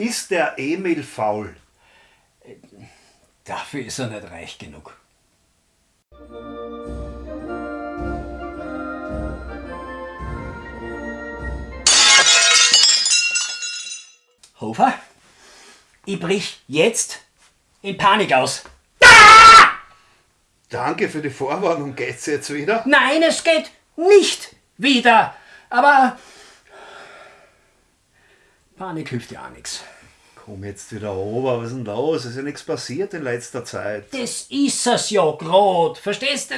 Ist der Emil faul? Dafür ist er nicht reich genug. Hofer, ich brich jetzt in Panik aus. Danke für die Vorwarnung. Geht's jetzt wieder? Nein, es geht nicht wieder. Aber Panik hilft ja auch nichts. Komm jetzt wieder runter. Was ist denn los? Es ist ja nichts passiert in letzter Zeit. Das ist es ja grad. Verstehst du?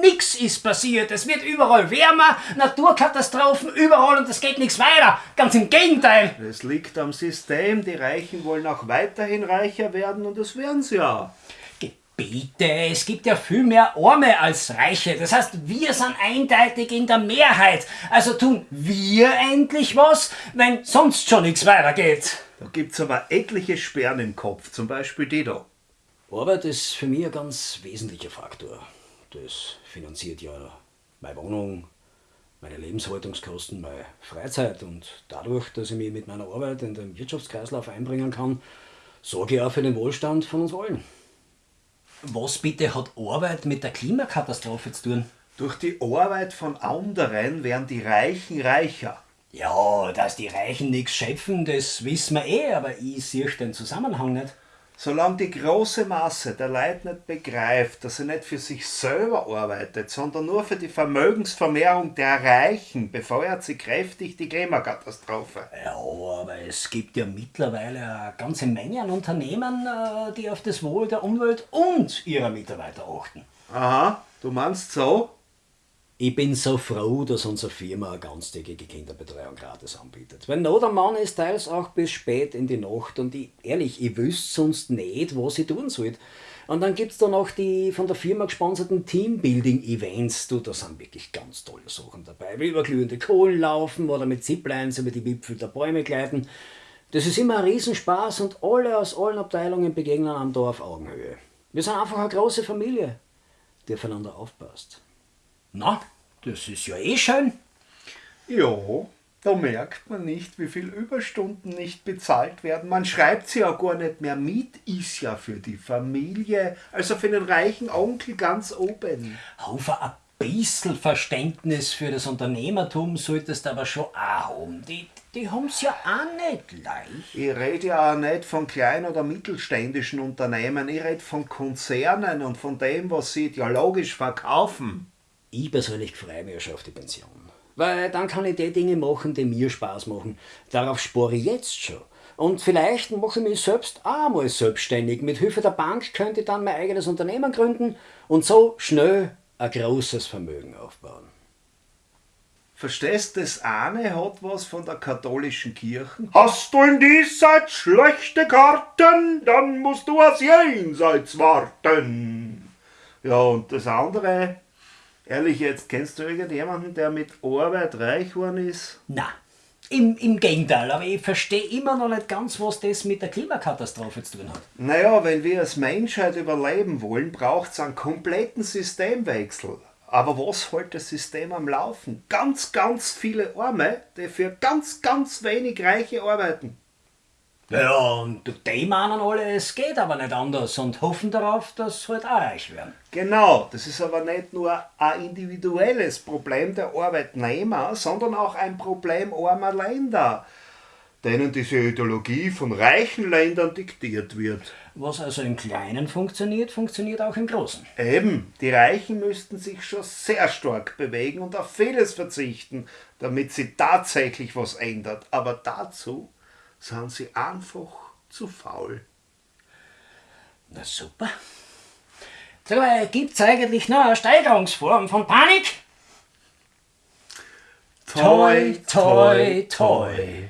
Nix ist passiert. Es wird überall wärmer, Naturkatastrophen überall und es geht nichts weiter. Ganz im Gegenteil. Es liegt am System. Die Reichen wollen auch weiterhin reicher werden und das werden sie ja. Bitte, es gibt ja viel mehr Arme als Reiche. Das heißt, wir sind eindeutig in der Mehrheit. Also tun wir endlich was, wenn sonst schon nichts weitergeht. Da gibt's aber etliche Sperren im Kopf, zum Beispiel die da. Arbeit ist für mich ein ganz wesentlicher Faktor. Das finanziert ja meine Wohnung, meine Lebenshaltungskosten, meine Freizeit und dadurch, dass ich mich mit meiner Arbeit in den Wirtschaftskreislauf einbringen kann, sorge ich auch für den Wohlstand von uns allen. Was bitte hat Arbeit mit der Klimakatastrophe zu tun? Durch die Arbeit von anderen werden die Reichen reicher. Ja, dass die Reichen nichts schöpfen, das wissen wir eh, aber ich sehe den Zusammenhang nicht. Solange die große Masse der Leute nicht begreift, dass sie nicht für sich selber arbeitet, sondern nur für die Vermögensvermehrung der Reichen, befeuert sie kräftig die Klimakatastrophe. Ja, aber es gibt ja mittlerweile eine ganze Menge an Unternehmen, äh, die auf das Wohl der Umwelt und ihrer Mitarbeiter achten. Aha, du meinst so? Ich bin so froh, dass unsere Firma eine ganztägige Kinderbetreuung gratis anbietet. Weil Not am Mann ist teils auch bis spät in die Nacht und ich, ehrlich, ich wüsste sonst nicht, was ich tun soll. Und dann gibt es da noch die von der Firma gesponserten Teambuilding-Events. Du, da sind wirklich ganz tolle Sachen dabei. Wie über glühende Kohlen laufen oder mit Ziplines über die Wipfel der Bäume gleiten. Das ist immer ein Riesenspaß und alle aus allen Abteilungen begegnen am Dorf Augenhöhe. Wir sind einfach eine große Familie, die aufeinander aufpasst. Na, das ist ja eh schön. Ja, da merkt man nicht, wie viel Überstunden nicht bezahlt werden. Man schreibt sie ja gar nicht mehr mit, ist ja für die Familie, also für den reichen Onkel ganz oben. Haufer, ein bisschen Verständnis für das Unternehmertum solltest du aber schon auch haben. Die, die haben's ja auch nicht leicht. Ich rede ja auch nicht von kleinen oder mittelständischen Unternehmen, ich rede von Konzernen und von dem, was sie ideologisch verkaufen. Ich persönlich freue mich schon auf die Pension. Weil dann kann ich die Dinge machen, die mir Spaß machen. Darauf spare ich jetzt schon. Und vielleicht mache ich mich selbst auch mal selbstständig. Mit Hilfe der Bank könnte ich dann mein eigenes Unternehmen gründen und so schnell ein großes Vermögen aufbauen. Verstehst, das eine hat was von der katholischen Kirche. Hast du in diesseits schlechte Karten, dann musst du aus jenseits warten. Ja, und das andere, ehrlich jetzt, kennst du irgendjemanden, der mit Arbeit reich geworden ist? Na, im, im Gegenteil, aber ich verstehe immer noch nicht ganz, was das mit der Klimakatastrophe zu tun hat. Naja, wenn wir als Menschheit überleben wollen, braucht es einen kompletten Systemwechsel. Aber was hält das System am Laufen? Ganz, ganz viele Arme, die für ganz, ganz wenig Reiche arbeiten. Ja, und die meinen alle, es geht aber nicht anders und hoffen darauf, dass sie halt auch reich werden. Genau, das ist aber nicht nur ein individuelles Problem der Arbeitnehmer, sondern auch ein Problem armer Länder, denen diese Ideologie von reichen Ländern diktiert wird. Was also im Kleinen funktioniert, funktioniert auch im Großen. Eben, die Reichen müssten sich schon sehr stark bewegen und auf vieles verzichten, damit sie tatsächlich was ändert. Aber dazu sind sie einfach zu faul. Na super. Sag mal, gibt's eigentlich noch eine Steigerungsform von Panik? Toi, toi, toi.